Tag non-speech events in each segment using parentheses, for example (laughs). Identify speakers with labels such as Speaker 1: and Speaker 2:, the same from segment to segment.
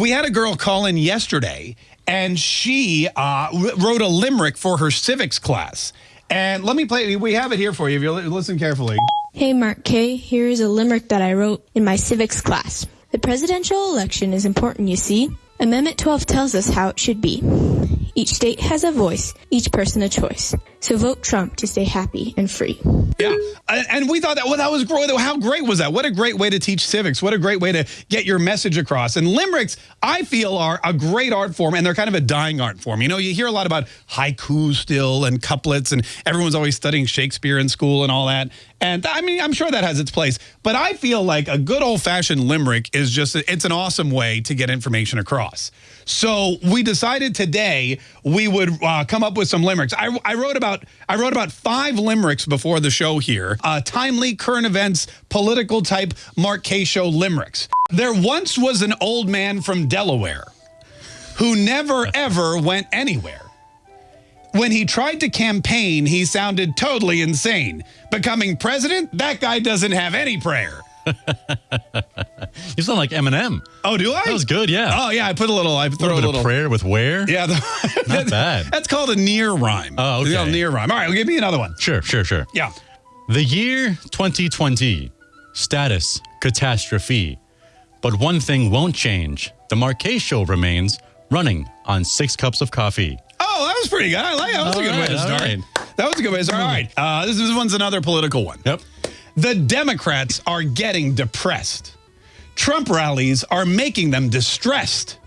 Speaker 1: we had a girl call in yesterday, and she uh, wrote a limerick for her civics class. And let me play. We have it here for you. If you listen carefully.
Speaker 2: Hey, Mark K. Here is a limerick that I wrote in my civics class. The presidential election is important, you see. Amendment 12 tells us how it should be. Each state has a voice, each person a choice. So vote Trump to stay happy and free.
Speaker 1: Yeah, and we thought that well, that was great. How great was that? What a great way to teach civics. What a great way to get your message across. And limericks, I feel, are a great art form, and they're kind of a dying art form. You know, you hear a lot about haiku still and couplets, and everyone's always studying Shakespeare in school and all that. And I mean, I'm sure that has its place, but I feel like a good old fashioned limerick is just, it's an awesome way to get information across. So we decided today we would uh, come up with some limericks. I, I, wrote about I wrote about five limericks before the show here. Uh, timely current events, political type Mark K show limericks. There once was an old man from Delaware who never ever went anywhere. When he tried to campaign, he sounded totally insane. Becoming president, that guy doesn't have any prayer. (laughs)
Speaker 3: you sound like Eminem.
Speaker 1: Oh, do I?
Speaker 3: That was good, yeah.
Speaker 1: Oh, yeah. I put a little. I throw a, little, a little
Speaker 3: prayer with where?
Speaker 1: Yeah,
Speaker 3: the, (laughs) not bad.
Speaker 1: That's called a near rhyme.
Speaker 3: Oh, okay.
Speaker 1: A near rhyme. All right, well, give me another one.
Speaker 3: Sure, sure, sure.
Speaker 1: Yeah.
Speaker 3: The year 2020, status catastrophe. But one thing won't change: the Marquez Show remains running on six cups of coffee.
Speaker 1: Oh, that was pretty good. I like that. Was a good way to start. That was a good way to start. All right, uh, this, this one's another political one.
Speaker 3: Yep.
Speaker 1: The Democrats are getting depressed. Trump rallies are making them distressed.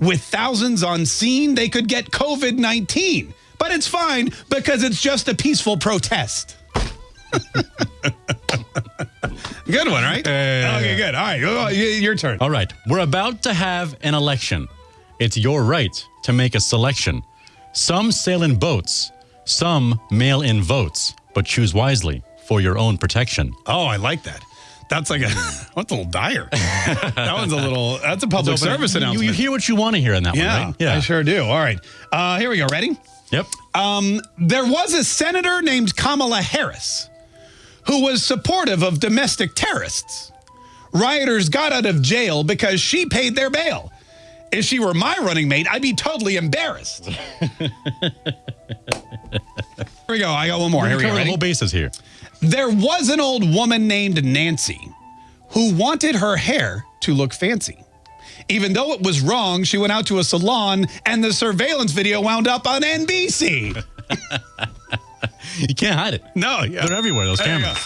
Speaker 1: With thousands on scene, they could get COVID 19. But it's fine because it's just a peaceful protest. (laughs) good one, right? Okay, good. All right, your turn.
Speaker 3: All right. We're about to have an election. It's your right to make a selection. Some sail in boats, some mail in votes, but choose wisely for your own protection.
Speaker 1: Oh, I like that. That's like a (laughs) that's a little dire. that one's a little. That's a public service announcement.
Speaker 3: You, you, hear what you want to hear in that
Speaker 1: yeah,
Speaker 3: one, right? Yeah,
Speaker 1: I sure do. All right, uh, here we go. Ready?
Speaker 3: Yep.
Speaker 1: Um, there was a senator named Kamala Harris who was supportive of domestic terrorists. Rioters got out of jail because she paid their bail. If she were my running mate, I'd be totally embarrassed. (laughs) here we go. I got one more. Here we
Speaker 3: go. The whole bases here.
Speaker 1: There was an old woman named Nancy who wanted her hair to look fancy. Even though it was wrong, she went out to a salon and the surveillance video wound up on NBC. (laughs)
Speaker 3: you can't hide it.
Speaker 1: No, yeah.
Speaker 3: They're everywhere, those cameras.